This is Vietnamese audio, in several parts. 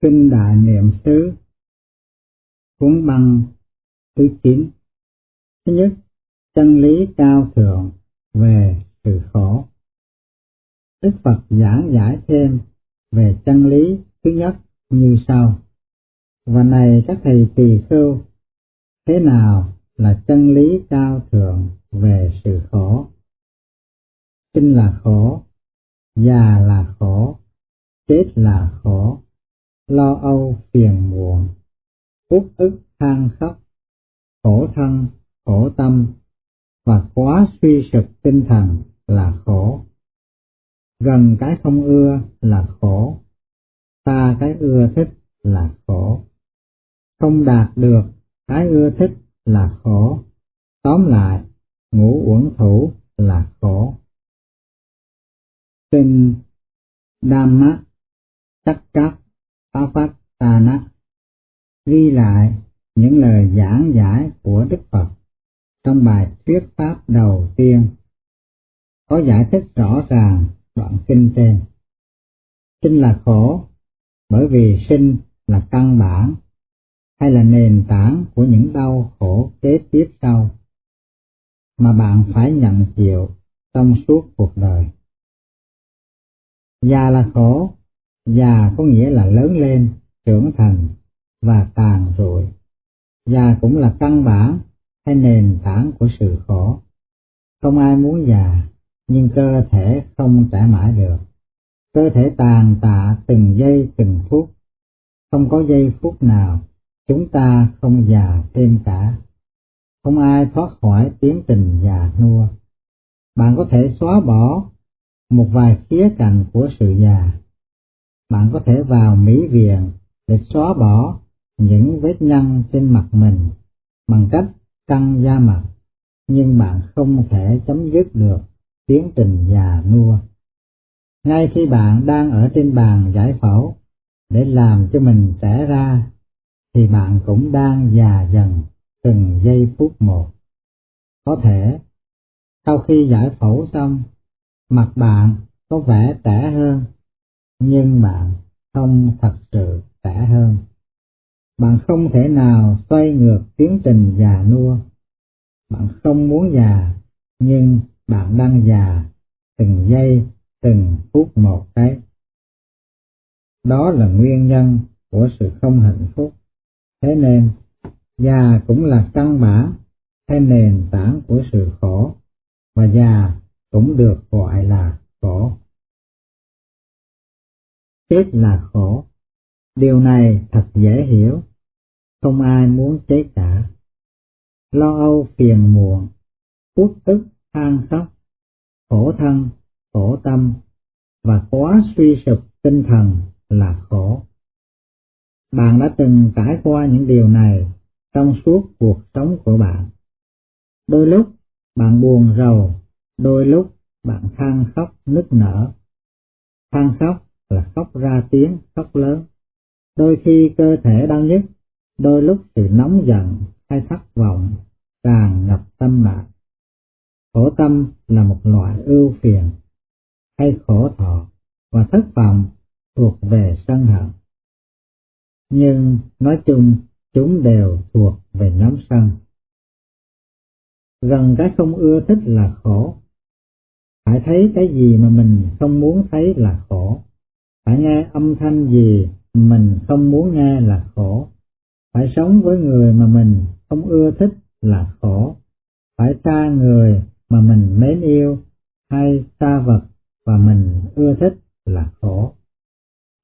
Kinh Đại Niệm xứ Cuốn băng thứ chín Thứ nhất, chân lý cao thượng về sự khổ. Đức Phật giảng giải thêm về chân lý thứ nhất như sau. Và này các thầy tỳ khưu, thế nào là chân lý cao thượng về sự khổ? Sinh là khổ, già là khổ, chết là khổ, lo âu phiền muộn, uất ức than khóc, khổ thân, khổ tâm và quá suy sụp tinh thần là khổ. Gần cái không ưa là khổ, xa cái ưa thích là khổ. Không đạt được cái ưa thích là khổ. Tóm lại, ngũ uẩn thủ là khổ. Kinh Dhamma Chắc Chắc Pavatana ghi lại những lời giảng giải của Đức Phật trong bài thuyết pháp đầu tiên có giải thích rõ ràng đoạn kinh trên. Sinh là khổ bởi vì sinh là căn bản hay là nền tảng của những đau khổ kế tiếp sau mà bạn phải nhận chịu trong suốt cuộc đời. Già là khổ, già có nghĩa là lớn lên, trưởng thành và tàn rụi. Già cũng là căn bản hay nền tảng của sự khổ. Không ai muốn già, nhưng cơ thể không trẻ mãi được. Cơ thể tàn tạ từng giây từng phút, không có giây phút nào chúng ta không già thêm cả. Không ai thoát khỏi tiến trình già nua. Bạn có thể xóa bỏ một vài khía cạnh của sự già. Bạn có thể vào mỹ viện để xóa bỏ những vết nhăn trên mặt mình bằng cách căng da mặt, nhưng bạn không thể chấm dứt được tiến trình già nua. Ngay khi bạn đang ở trên bàn giải phẫu để làm cho mình trẻ ra, thì bạn cũng đang già dần từng giây phút một. Có thể, sau khi giải phẫu xong, mặt bạn có vẻ trẻ hơn, nhưng bạn không thật sự khỏe hơn. Bạn không thể nào xoay ngược tiến trình già nua. Bạn không muốn già, nhưng bạn đang già từng giây, từng phút một đấy. Đó là nguyên nhân của sự không hạnh phúc. Thế nên, già cũng là căn bản hay nền tảng của sự khổ, và già cũng được gọi là khổ. Chết là khổ. Điều này thật dễ hiểu không ai muốn chết cả. Lo âu phiền muộn, uất ức than khóc, khổ thân, khổ tâm và quá suy sụp tinh thần là khổ. Bạn đã từng trải qua những điều này trong suốt cuộc sống của bạn. Đôi lúc bạn buồn rầu, đôi lúc bạn than khóc nức nở. Than khóc Ừ. là khóc ra tiếng, khóc lớn. Đôi khi cơ thể đau nhức, đôi lúc sự nóng giận hay thất vọng càng ngập tâm bạn. Khổ tâm là một loại ưu phiền hay khổ thọ và thất vọng thuộc về sân hận. Nhưng nói chung chúng đều thuộc về nhóm sân. Gần cái không ưa thích là khổ. Phải thấy cái gì mà mình không muốn thấy là khổ. Nghe âm thanh gì mình không muốn nghe là khổ phải sống với người mà mình không ưa thích là khổ, phải xa người mà mình mến yêu hay xa vật và mình ưa thích là khổ.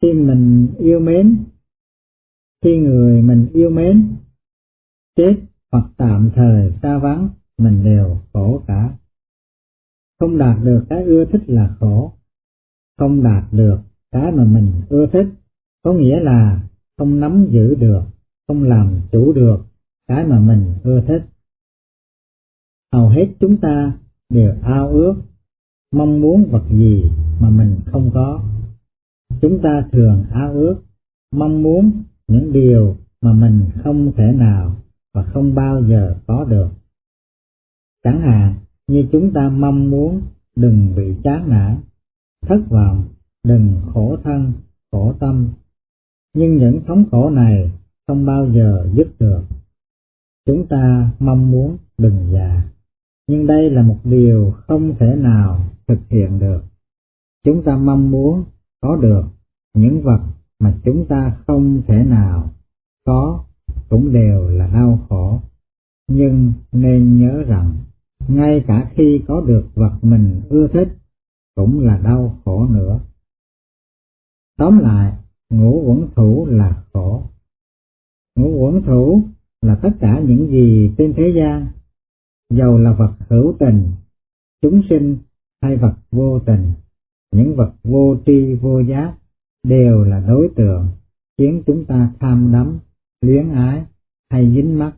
Khi mình yêu mến, khi người mình yêu mến chết hoặc tạm thời xa vắng, mình đều khổ cả. Không đạt được cái ưa thích là khổ, không đạt được cái mà mình ưa thích, có nghĩa là không nắm giữ được không làm chủ được cái mà mình ưa thích. Hầu hết chúng ta đều ao ước, mong muốn vật gì mà mình không có. Chúng ta thường ao ước, mong muốn những điều mà mình không thể nào và không bao giờ có được. Chẳng hạn như chúng ta mong muốn đừng bị chán nản, thất vọng, đừng thân, khổ tâm. Nhưng những thống khổ này không bao giờ dứt được. Chúng ta mong muốn đừng già, nhưng đây là một điều không thể nào thực hiện được. Chúng ta mong muốn có được những vật mà chúng ta không thể nào có cũng đều là đau khổ. Nhưng nên nhớ rằng, ngay cả khi có được vật mình ưa thích, cũng là đau khổ nữa. Tóm lại, ngũ quẩn thủ là khổ. Ngũ quẩn thủ là tất cả những gì trên thế gian, dầu là vật hữu tình, chúng sinh hay vật vô tình, những vật vô tri vô giác đều là đối tượng khiến chúng ta tham đắm, luyến ái hay dính mắc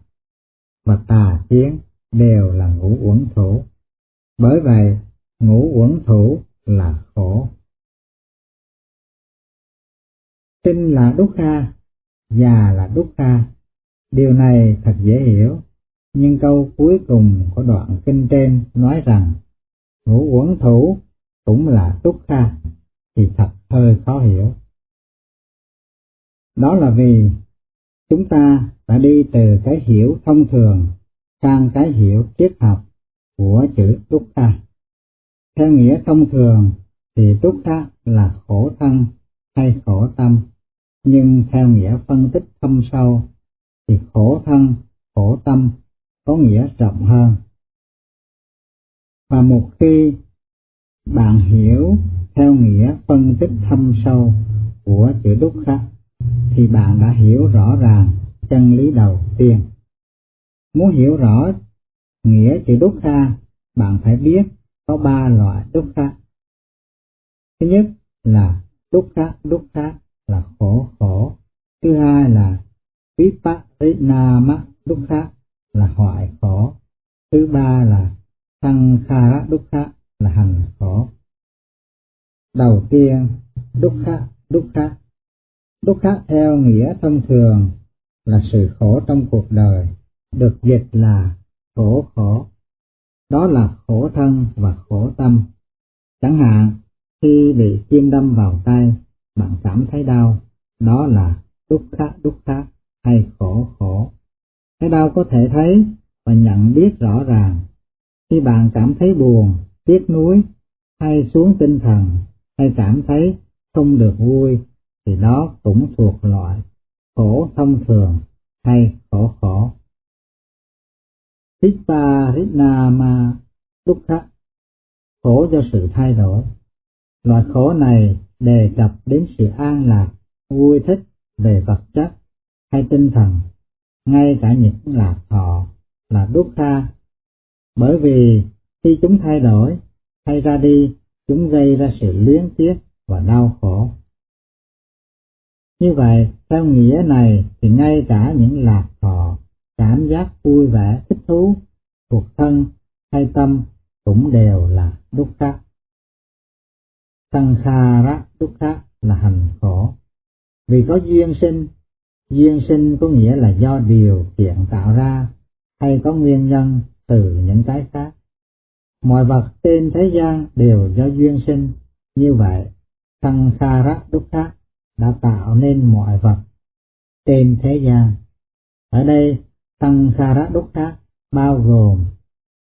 và tà kiến đều là ngũ uẩn thủ. Bởi vậy, ngũ uẩn thủ là khổ. Sinh là đúc kha, già là đúc kha. Điều này thật dễ hiểu, nhưng câu cuối cùng của đoạn kinh trên nói rằng ngũ uẩn thủ cũng là đúc kha thì thật hơi khó hiểu. Đó là vì chúng ta đã đi từ cái hiểu thông thường sang cái hiểu triết học của chữ túc kha. Theo nghĩa thông thường thì túc kha là khổ thân hay khổ tâm, nhưng theo nghĩa phân tích thâm sâu thì khổ thân, khổ tâm có nghĩa rộng hơn. Và một khi bạn hiểu theo nghĩa phân tích thâm sâu của chữ đúc khắc thì bạn đã hiểu rõ ràng chân lý đầu tiên. Muốn hiểu rõ nghĩa chữ đúc kha, bạn phải biết có ba loại đúc kha. Thứ nhất là đúc kha, đúc kha là khổ khổ. Thứ hai là viparinama dukkha là hoại khổ. Thứ ba là sankhara dukkha là hành khổ. Đầu tiên, dukkha dukkha dukkha theo nghĩa thông thường là sự khổ trong cuộc đời, được dịch là khổ khổ. Đó là khổ thân và khổ tâm. Chẳng hạn, khi bị kim đâm vào tay, bạn cảm thấy đau, đó là đúc dukkha đúc hay khổ khổ. Cái đau có thể thấy và nhận biết rõ ràng. Khi bạn cảm thấy buồn, tiếc nuối, hay xuống tinh thần, hay cảm thấy không được vui thì đó cũng thuộc loại khổ thông thường hay khổ khổ. Viparinama Dukkha khổ do sự thay đổi. Loại khổ này đề cập đến sự an lạc, vui thích về vật chất hay tinh thần, ngay cả những lạc thọ là đúc Dukkha. Bởi vì khi chúng thay đổi hay ra đi, chúng gây ra sự luyến tiếc và đau khổ. Như vậy, theo nghĩa này thì ngay cả những lạc thọ, cảm giác vui vẻ, thích thú, thuộc thân hay tâm cũng đều là đúc khắc. Sankhara đúc khác là hành khổ. Vì có duyên sinh, duyên sinh có nghĩa là do điều kiện tạo ra hay có nguyên nhân từ những cái khác. Mọi vật trên thế gian đều do duyên sinh, như vậy Sankhara đúc khác đã tạo nên mọi vật trên thế gian. Ở đây, tăng Khara Đúc Khác bao gồm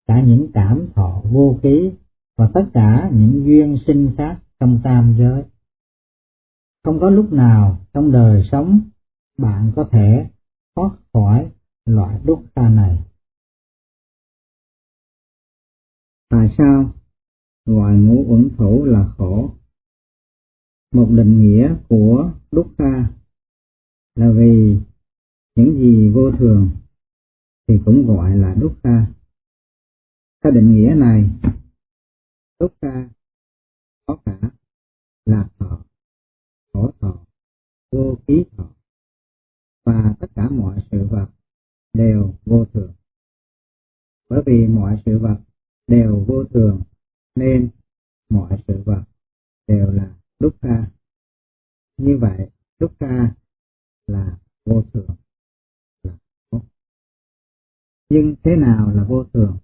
cả những cảm thọ vô ký và tất cả những duyên sinh khác trong tam giới. Không có lúc nào trong đời sống bạn có thể thoát khỏi loại đúc kha này. Tại sao gọi ngũ uẩn thủ là khổ? một định nghĩa của đúc kha là vì những gì vô thường thì cũng gọi là đúc kha theo định nghĩa này, đúc kha có cả lạc thọ, khổ thọ, vô ký thọ. Và tất cả mọi sự vật đều vô thường. Bởi vì mọi sự vật đều vô thường, nên mọi sự vật đều là dukkha như vậy dukkha là vô thường, là khổ. Nhưng thế nào là vô thường?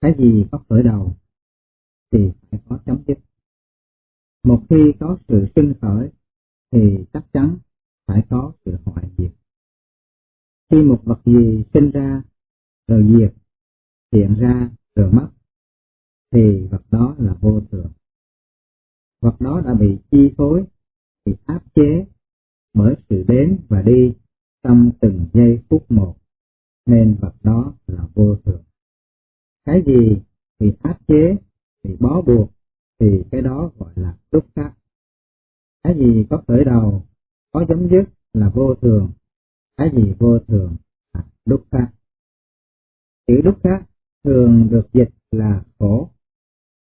Cái gì có khởi đầu thì phải có chấm dứt một khi có sự sinh khởi thì chắc chắn phải có sự hoại diệt. Khi một vật gì sinh ra rồi diệt, hiện ra rồi mất, thì vật đó là vô thường. Vật đó đã bị chi phối, bị áp chế bởi sự đến và đi trong từng giây phút một, nên vật đó là vô thường. Cái gì bị áp chế, bị bó buộc, thì cái đó gọi là đúc khắc. Cái gì có khởi đầu, có chấm dứt là vô thường, cái gì vô thường là đúc khắc. Chữ đúc khắc thường được dịch là khổ,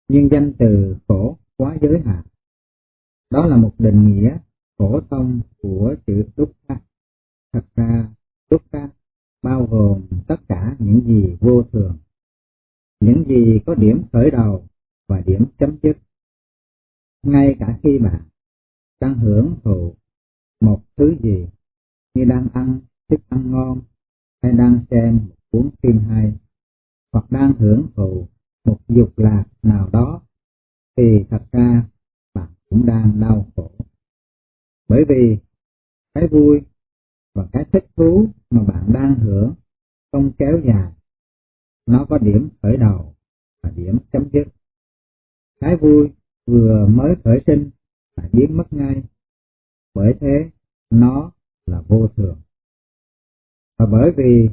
nhưng danh từ khổ quá giới hạn. Đó là một định nghĩa phổ thông của chữ đúc khắc. Thật ra, đúc khắc bao gồm tất cả những gì vô thường, những gì có điểm khởi đầu và điểm chấm dứt. Ngay cả khi bạn đang hưởng thụ một thứ gì như đang ăn thức ăn ngon hay đang xem một cuốn phim hay hoặc đang hưởng thụ một dục lạc nào đó thì thật ra bạn cũng đang đau khổ. Bởi vì cái vui và cái thích thú mà bạn đang hưởng không kéo dài, nó có điểm khởi đầu và điểm chấm dứt. Cái vui vừa mới khởi sinh là biến mất ngay, bởi thế nó là vô thường. Và bởi vì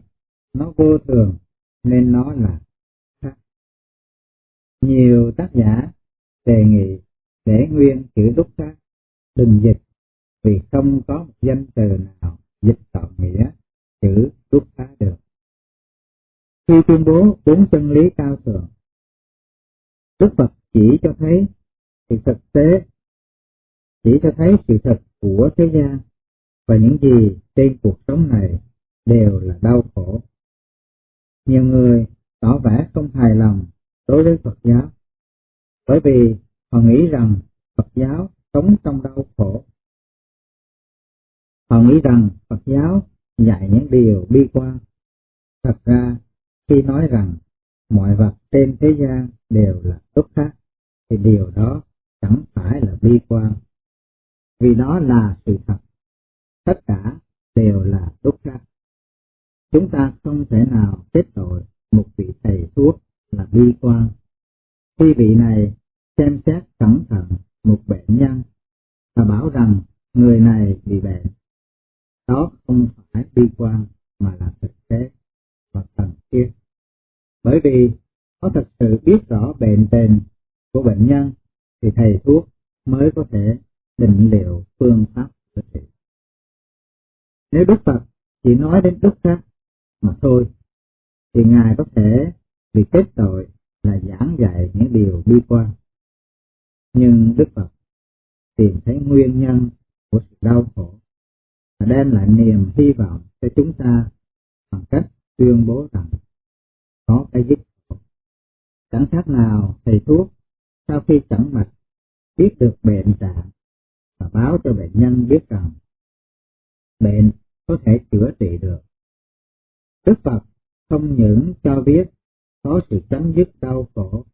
nó vô thường nên nó là khác. Nhiều tác giả đề nghị để nguyên chữ đúc khác đừng dịch vì không có một danh từ nào dịch tạo nghĩa chữ đúc phá được. Khi tuyên bố bốn chân lý cao thượng, Đức Phật chỉ cho thấy sự thực tế, chỉ cho thấy sự thật của thế gian và những gì trên cuộc sống này đều là đau khổ. Nhiều người tỏ vẻ không hài lòng đối với Phật giáo, bởi vì họ nghĩ rằng Phật giáo sống trong đau khổ. Họ nghĩ rằng Phật giáo dạy những điều bi quan. Thật ra, khi nói rằng mọi vật trên thế gian đều là tốt khác, thì điều đó chẳng phải là bi quan, vì nó là sự thật. Tất cả đều là đúc khác. Chúng ta không thể nào kết tội một vị thầy thuốc là bi quan. Khi vị này xem xét cẩn thận một bệnh nhân và bảo rằng người này bị bệnh, đó không phải bi quan mà là thực tế và cần thiết. Bởi vì có thật sự biết rõ bệnh tình của bệnh nhân thì thầy thuốc mới có thể định liệu phương pháp chữa trị. Nếu Đức Phật chỉ nói đến đức khác mà thôi, thì Ngài có thể bị kết tội là giảng dạy những điều bi quan. Nhưng Đức Phật tìm thấy nguyên nhân của sự đau khổ và đem lại niềm hy vọng cho chúng ta bằng cách tuyên bố rằng có cái dứt khổ. Chẳng khác nào thầy thuốc sau khi chẩn mạch biết được bệnh trạng và báo cho bệnh nhân biết rằng bệnh có thể chữa trị được. Đức Phật không những cho biết có sự chấm dứt đau khổ,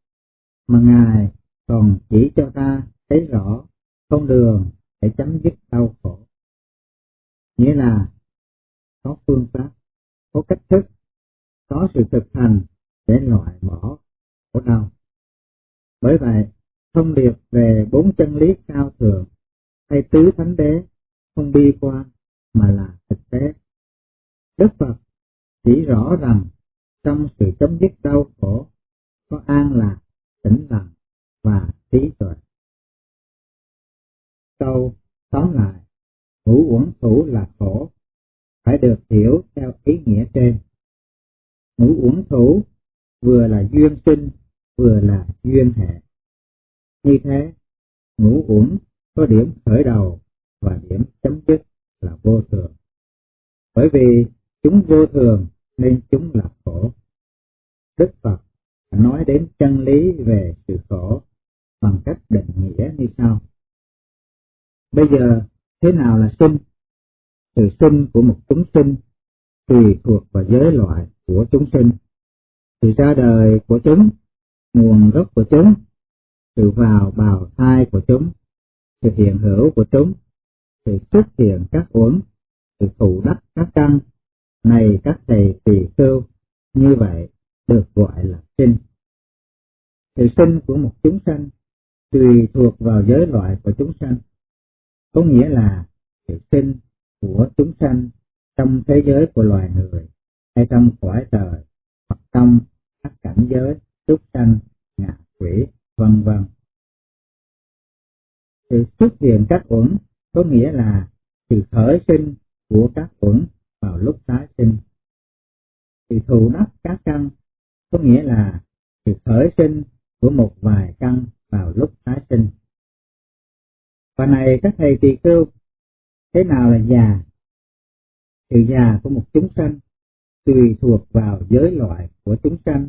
mà Ngài còn chỉ cho ta thấy rõ con đường để chấm dứt đau khổ. Nghĩa là có phương pháp, có cách thức, có sự thực hành để loại bỏ khổ đau. Bởi vậy, thông điệp về bốn chân lý cao thượng hay tứ thánh đế không bi quan mà là thực tế. Đức Phật chỉ rõ rằng trong sự chấm dứt đau khổ có an lạc, tĩnh lặng và trí tuệ. Câu tóm lại, ngũ uẩn thủ là khổ, phải được hiểu theo ý nghĩa trên. Ngũ uẩn thủ vừa là duyên sinh, vừa là duyên hệ. Như thế, ngũ uẩn có điểm khởi đầu và điểm chấm dứt là vô thường. Bởi vì chúng vô thường nên chúng là khổ. Đức Phật nói đến chân lý về sự khổ bằng cách định nghĩa như sau. Bây giờ, thế nào là sinh? Sự sinh của một chúng sinh tùy thuộc vào giới loại của chúng sinh. Sự ra đời của chúng, nguồn gốc của chúng, sự vào bào thai của chúng, sự hiện hữu của chúng, sự xuất hiện các uẩn, sự thủ đắc các căn, này các thầy tỳ khưu, như vậy được gọi là sinh. Sự sinh của một chúng sanh tùy thuộc vào giới loại của chúng sanh, có nghĩa là sự sinh của chúng sanh trong thế giới của loài người hay trong cõi trời hoặc trong các cảnh giới súc sanh, ngạ quỷ, vân vân. Sự xuất hiện các uẩn có nghĩa là sự khởi sinh của các uẩn vào lúc tái sinh. Sự thù đắc các căn có nghĩa là sự khởi sinh của một vài căn vào lúc tái sinh. Và này các thầy tỳ khưu, thế nào là già? Sự già của một chúng sanh tùy thuộc vào giới loại của chúng sanh.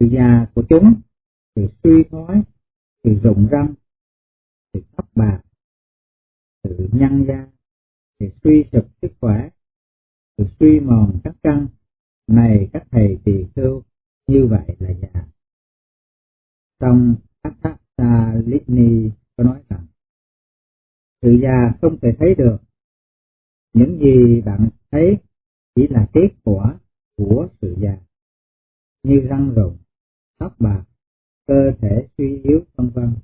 Sự già của chúng, thì suy thoái, thì rụng răng, thì tóc bạc, sự nhăn da, thì suy sụp sức khỏe, sự suy mòn các căn, này các thầy tỳ khưu như vậy là già. Trong Attatta Litni có nói rằng, sự già không thể thấy được, những gì bạn thấy chỉ là kết quả của sự già, như răng rụng, tóc bạc, cơ thể suy yếu vân vân.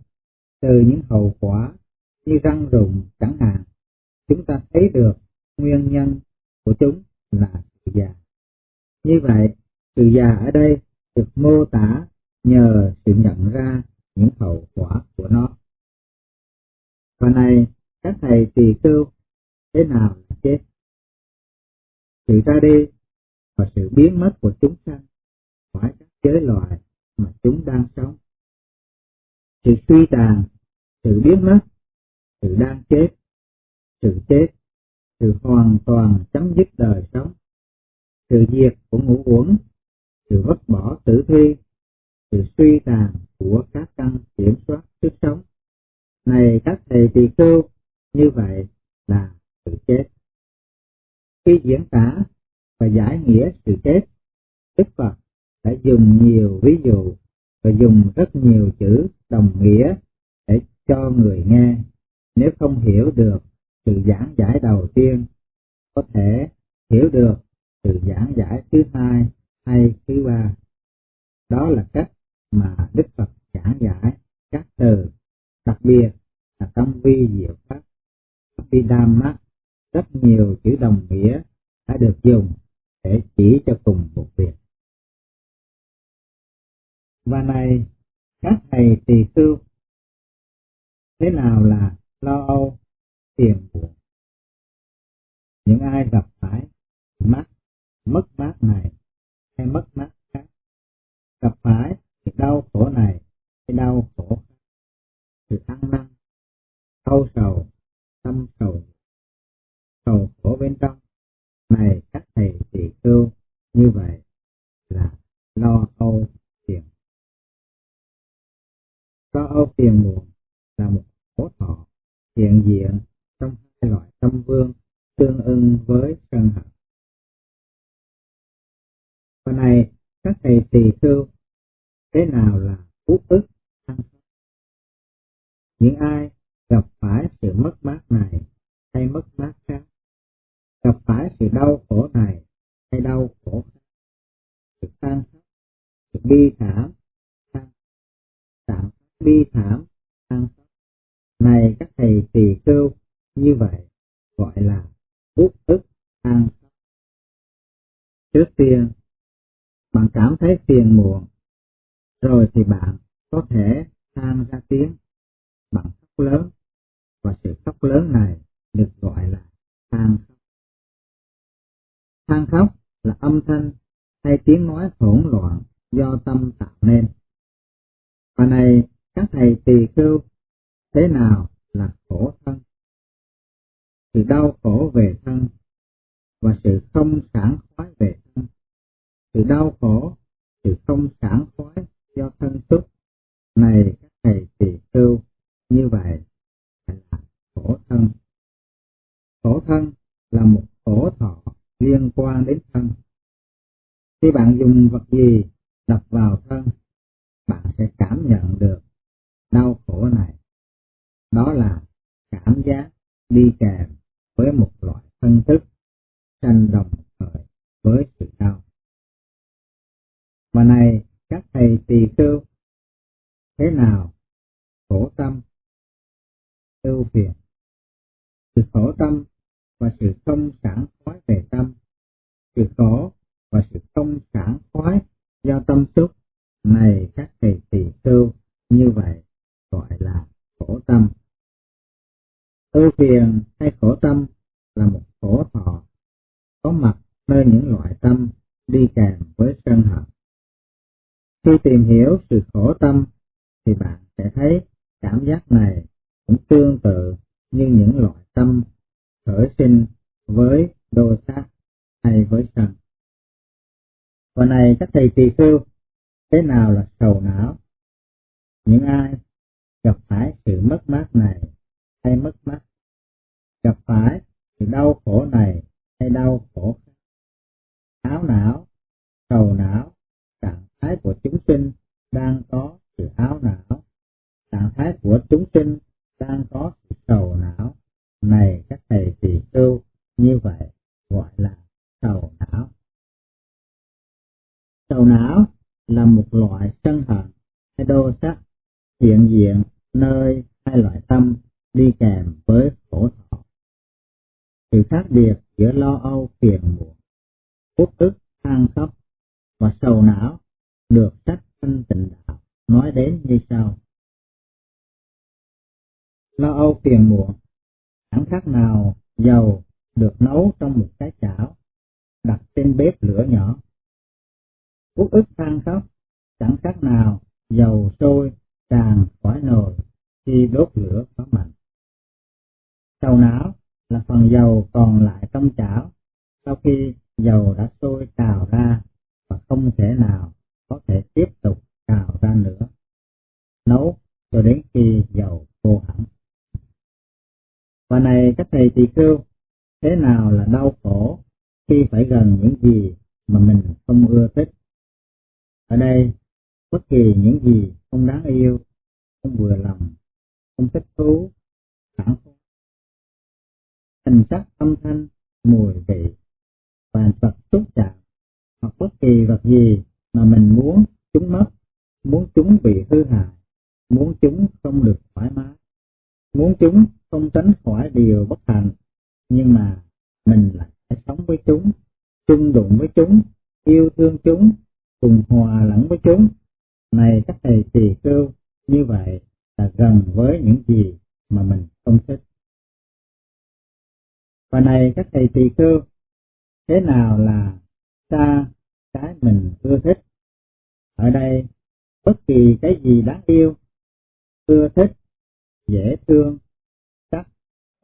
Từ những hậu quả như răng rụng chẳng hạn, chúng ta thấy được nguyên nhân của chúng là sự già. Như vậy, sự già ở đây được mô tả nhờ sự nhận ra những hậu quả của nó. Và này, các thầy tỳ khưu thế nào là chết? Sự ra đi và sự biến mất của chúng sanh khỏi các giới loài mà chúng đang sống. Sự suy tàn, sự biến mất, sự đang chết, sự chết, sự hoàn toàn chấm dứt đời sống, sự diệt của ngũ uẩn, sự vứt bỏ tử thi, sự suy tàn của các căn kiểm soát sức sống. Này các thầy tỳ khưu, như vậy là sự chết. Khi diễn tả và giải nghĩa sự chết, Đức Phật đã dùng nhiều ví dụ và dùng rất nhiều chữ đồng nghĩa để cho người nghe. Nếu không hiểu được sự giảng giải đầu tiên, có thể hiểu được sự giảng giải thứ hai hay thứ ba. Đó là cách mà đức phật giảng giải các từ, đặc biệt là tâm vi diệu pháp. Abhidhamma rất nhiều chữ đồng nghĩa đã được dùng để chỉ cho cùng một việc và này, các thầy tỳ khưu thế nào là lo âu tiền muộn? Những ai gặp phải mát mất mát này, hay mất mát khác? Gặp phải sự đau khổ này, hay đau khổ khác? Sự ăn năn âu sầu, tâm sầu sầu khổ bên trong. Này các thầy tỳ khưu như vậy là lo âu phiền âu phiền muộn là một khổ thọ hiện diện trong hai loại tâm vương tương ưng với sân hận. Và này, các thầy tỳ khưu, thế nào là út ức ăn Những ai gặp phải sự mất mát này hay mất mát khác, gặp phải sự đau khổ này hay đau khổ khác, sự tan khóc, sự bi thảm, bi thảm, than khóc. Này các thầy tỳ kêu như vậy gọi là bút ức an Trước tiên, bạn cảm thấy phiền muộn, rồi thì bạn có thể than ra tiếng bằng khóc lớn, và sự khóc lớn này được gọi là than khóc. Than khóc là âm thanh hay tiếng nói hỗn loạn do tâm tạo nên. Và này, các thầy tỳ khưu, thế nào là khổ thân? sự đau khổ về thân và sự không sảng khoái về thân. Sự đau khổ, sự không sảng khoái do thân xúc này các thầy tỳ khưu như vậy là khổ thân. Khổ thân là một khổ thọ liên quan đến thân. Khi bạn dùng vật gì đập vào thân, bạn sẽ cảm nhận được đau khổ này. Đó là cảm giác đi kèm với một loại thân thức sanh đồng thời với sự đau. Mà này các thầy tỳ khưu, thế nào khổ tâm, ưu phiền, sự khổ tâm và sự không sản khoái về tâm, sự khổ và sự không sản khoái do tâm xúc này các thầy tỳ khưu như vậy gọi là khổ tâm. Ưu phiền hay khổ tâm là một khổ thọ có mặt nơi những loại tâm đi kèm với sân hận. Khi tìm hiểu sự khổ tâm thì bạn sẽ thấy cảm giác này cũng tương tự như những loại tâm khởi sinh với đô sát hay với sân. Và này các thầy tỳ khưu, thế nào là sầu não? Những ai gặp phải sự mất mát này hay mất mát, gặp phải thì đau khổ này hay đau khổ khác, áo não, sầu não, trạng thái của chúng sinh đang có sự áo não, trạng thái của chúng sinh đang có sự sầu não, này các thầy tỳ khưu như vậy gọi là sầu não. Sầu não là một loại sân hận hay đô sắc hiện diện nơi hai loại tâm đi kèm với khổ thọ. Sự khác biệt giữa lo âu phiền muộn, uất ức than khóc và sầu não được sách thanh tịnh đạo nói đến như sau. Lo âu phiền muộn chẳng khác nào dầu được nấu trong một cái chảo đặt trên bếp lửa nhỏ. Uất ức than khóc chẳng khác nào dầu sôi tràn khỏi nồi khi đốt lửa có mạnh sau não là phần dầu còn lại trong chảo sau khi dầu đã sôi trào ra và không thể nào có thể tiếp tục trào ra nữa. Nấu cho đến khi dầu khô hẳn. Và này các thầy tỳ khưu, thế nào là đau khổ khi phải gần những gì mà mình không ưa thích? Ở đây, bất kỳ những gì không đáng yêu, không vừa lòng, không thích thú, phản kháng hình sắc âm thanh, mùi vị và vật xúc chạm. Hoặc bất kỳ vật gì mà mình muốn chúng mất, muốn chúng bị hư hại, muốn chúng không được thoải mái, muốn chúng không tránh khỏi điều bất hạnh, nhưng mà mình lại phải sống với chúng, chung đụng với chúng, yêu thương chúng, cùng hòa lẫn với chúng. Này các thầy tỳ khưu như vậy là gần với những gì mà mình không thích và này các thầy tỳ khưu, thế nào là xa cái mình ưa thích? Ở đây, bất kỳ cái gì đáng yêu, ưa thích, dễ thương, sắc,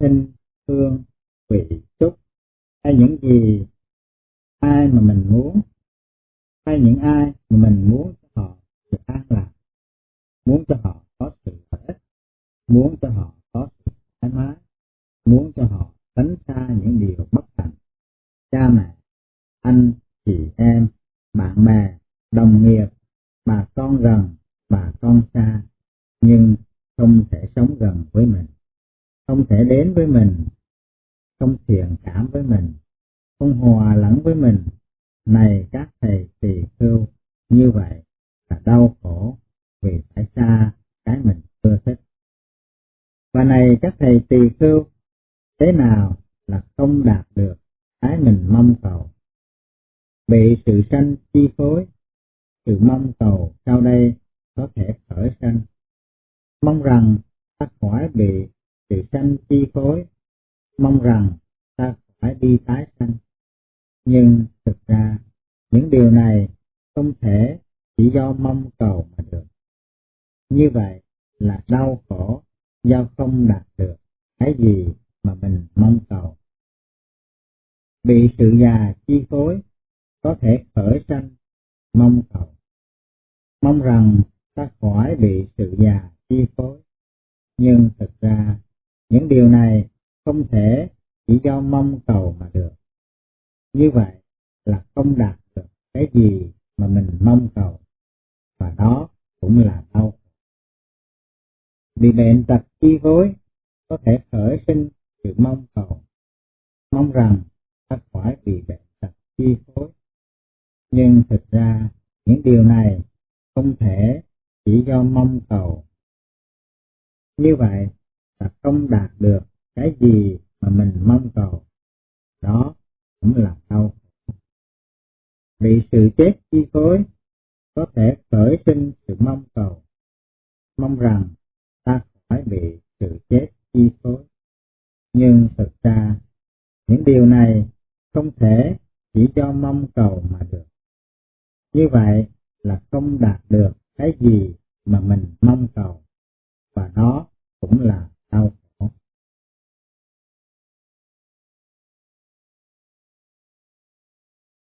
hình, hương, vị, xúc, hay những gì ai mà mình muốn, hay những ai mà mình muốn cho họ được an lạc, muốn cho họ có sự lợi ích, muốn cho họ có sự thoải mái, muốn cho họ tránh xa những điều bất hạnh. Cha mẹ, anh, chị em, bạn bè, đồng nghiệp, bà con gần, bà con xa, nhưng không thể sống gần với mình, không thể đến với mình, không thiện cảm với mình, không hòa lẫn với mình. Này các thầy tỳ khưu, như vậy là đau khổ vì phải xa cái mình ưa thích. Và này các thầy tỳ khưu, thế nào là không đạt được cái mình mong cầu. Bị sự sanh chi phối, sự mong cầu sau đây có thể khởi sanh. Mong rằng ta khỏi bị sự sanh chi phối, mong rằng ta phải đi tái sanh. Nhưng thực ra, những điều này không thể chỉ do mong cầu mà được. Như vậy là đau khổ do không đạt được cái gì mà mình mong cầu. Bị sự già chi phối, có thể khởi sanh, mong cầu. Mong rằng ta khỏi bị sự già chi phối. Nhưng thực ra, những điều này không thể chỉ do mong cầu mà được. Như vậy là không đạt được cái gì mà mình mong cầu, và đó cũng là đau. bị bệnh tật chi phối có thể khởi sinh sự mong cầu, mong rằng ta khỏi bị bệnh tật chi phối. Nhưng thực ra những điều này không thể chỉ do mong cầu. Như vậy là không đạt được cái gì mà mình mong cầu. Đó cũng là đau khổ. Bị sự chết chi phối có thể khởi sinh sự mong cầu, mong rằng ta khỏi bị sự chết chi phối. Nhưng thực ra, những điều này không thể chỉ do mong cầu mà được. Như vậy là không đạt được cái gì mà mình mong cầu, và đó cũng là đau khổ.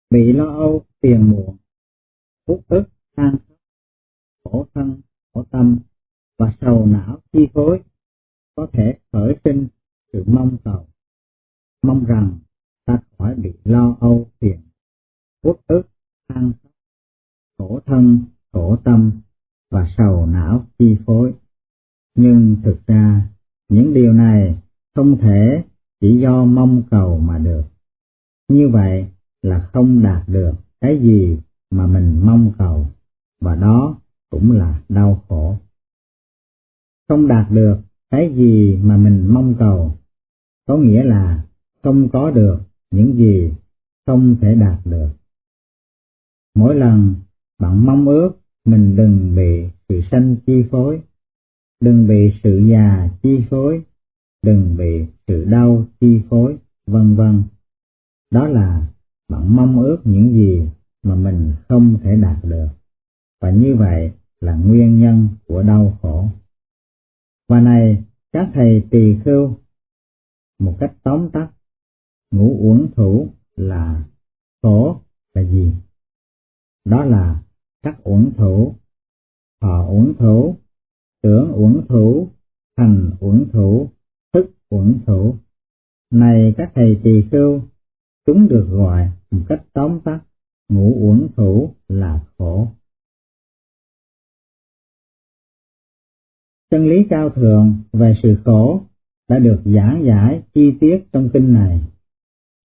Bị lo âu, phiền muộn, uất ức, than khóc, khổ thân, khổ tâm và sầu não chi phối có thể khởi sinh sự mong cầu, mong rằng ta khỏi bị lo âu phiền, uất ức, than khóc, khổ thân, khổ tâm và sầu não chi phối. Nhưng thực ra, những điều này không thể chỉ do mong cầu mà được. Như vậy là không đạt được cái gì mà mình mong cầu, và đó cũng là đau khổ. Không đạt được cái gì mà mình mong cầu, có nghĩa là không có được những gì không thể đạt được. Mỗi lần bạn mong ước mình đừng bị sự sanh chi phối, đừng bị sự già chi phối, đừng bị sự đau chi phối, vân vân. Đó là bạn mong ước những gì mà mình không thể đạt được, và như vậy là nguyên nhân của đau khổ. Và này, các thầy tỳ khưu, một cách tóm tắt, ngũ uẩn thủ là khổ là gì? Đó là các uẩn thủ, thọ uẩn thủ, tưởng uẩn thủ, thành uẩn thủ, thức uẩn thủ. Này các thầy tỳ khưu, chúng được gọi một cách tóm tắt, ngũ uẩn thủ là khổ. Chân lý cao thượng về sự khổ đã được giảng giải chi tiết trong kinh này.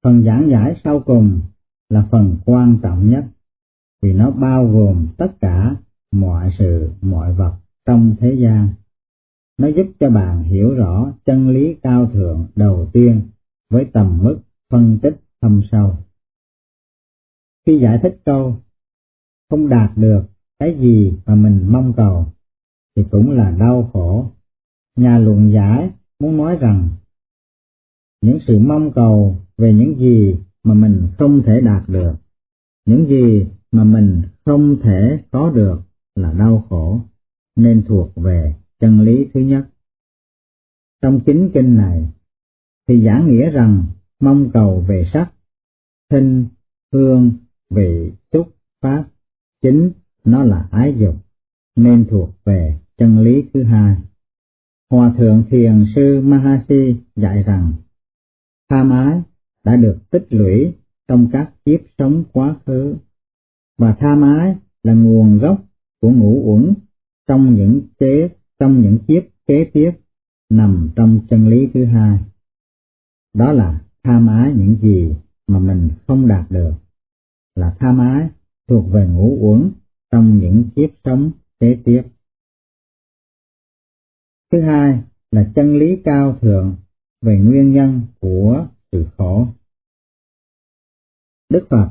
Phần giảng giải sau cùng là phần quan trọng nhất, vì nó bao gồm tất cả mọi sự, mọi vật trong thế gian. Nó giúp cho bạn hiểu rõ chân lý cao thượng đầu tiên với tầm mức phân tích thâm sâu. Khi giải thích câu, không đạt được cái gì mà mình mong cầu, thì cũng là đau khổ. Nhà luận giải muốn nói rằng những sự mong cầu về những gì mà mình không thể đạt được, những gì mà mình không thể có được là đau khổ, nên thuộc về chân lý thứ nhất. Trong chính kinh này, thì giảng nghĩa rằng mong cầu về sắc, thinh, hương, vị, xúc, pháp, chính nó là ái dục, nên thuộc về chân lý thứ hai. Hòa thượng thiền sư Mahasi dạy rằng, tham ái đã được tích lũy trong các kiếp sống quá khứ và tham ái là nguồn gốc của ngũ uẩn trong những kế trong những kiếp kế tiếp nằm trong chân lý thứ hai. Đó là tham ái những gì mà mình không đạt được, là tham ái thuộc về ngũ uẩn trong những kiếp sống kế tiếp. Thứ hai là chân lý cao thượng về nguyên nhân của sự khổ. Đức Phật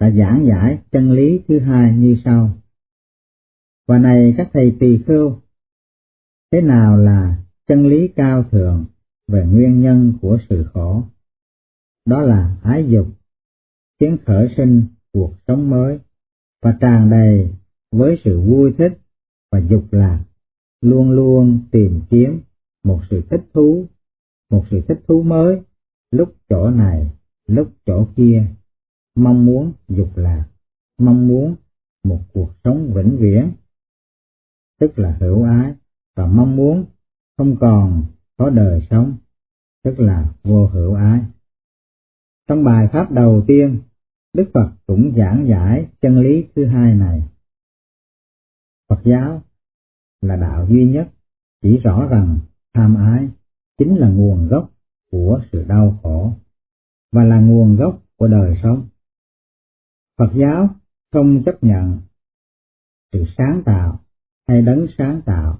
đã giảng giải chân lý thứ hai như sau. Và này các thầy tỳ khưu, thế nào là chân lý cao thượng về nguyên nhân của sự khổ? Đó là ái dục, khiến khởi sinh cuộc sống mới và tràn đầy với sự vui thích và dục lạc, luôn luôn tìm kiếm một sự thích thú, một sự thích thú mới, lúc chỗ này, lúc chỗ kia mong muốn dục lạc, mong muốn một cuộc sống vĩnh viễn, tức là hữu ái, và mong muốn không còn có đời sống, tức là vô hữu ái. Trong bài pháp đầu tiên, Đức Phật cũng giảng giải chân lý thứ hai này. Phật giáo là đạo duy nhất chỉ rõ rằng tham ái chính là nguồn gốc của sự đau khổ và là nguồn gốc của đời sống. Phật giáo không chấp nhận sự sáng tạo hay đấng sáng tạo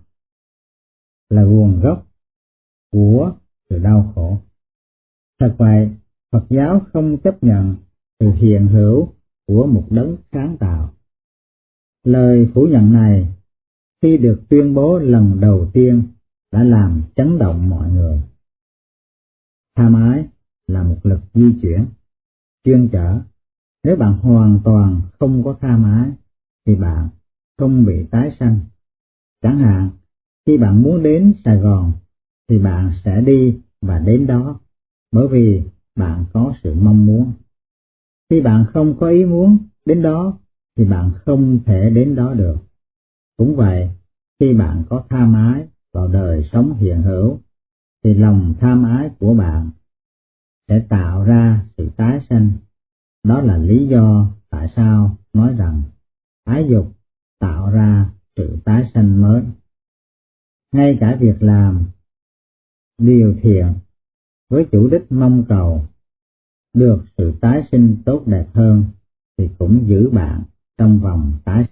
là nguồn gốc của sự đau khổ. Thật vậy, Phật giáo không chấp nhận sự hiện hữu của một đấng sáng tạo. Lời phủ nhận này khi được tuyên bố lần đầu tiên đã làm chấn động mọi người. Tham ái là một lực di chuyển, chuyên trở. Nếu bạn hoàn toàn không có tham ái, thì bạn không bị tái sanh. Chẳng hạn, khi bạn muốn đến Sài Gòn, thì bạn sẽ đi và đến đó, bởi vì bạn có sự mong muốn. Khi bạn không có ý muốn đến đó, thì bạn không thể đến đó được. Cũng vậy, khi bạn có tham ái vào đời sống hiện hữu, thì lòng tham ái của bạn sẽ tạo ra sự tái sinh Đó là lý do tại sao nói rằng ái dục tạo ra sự tái sinh mới. Ngay cả việc làm điều thiện với chủ đích mong cầu được sự tái sinh tốt đẹp hơn thì cũng giữ bạn trong vòng tái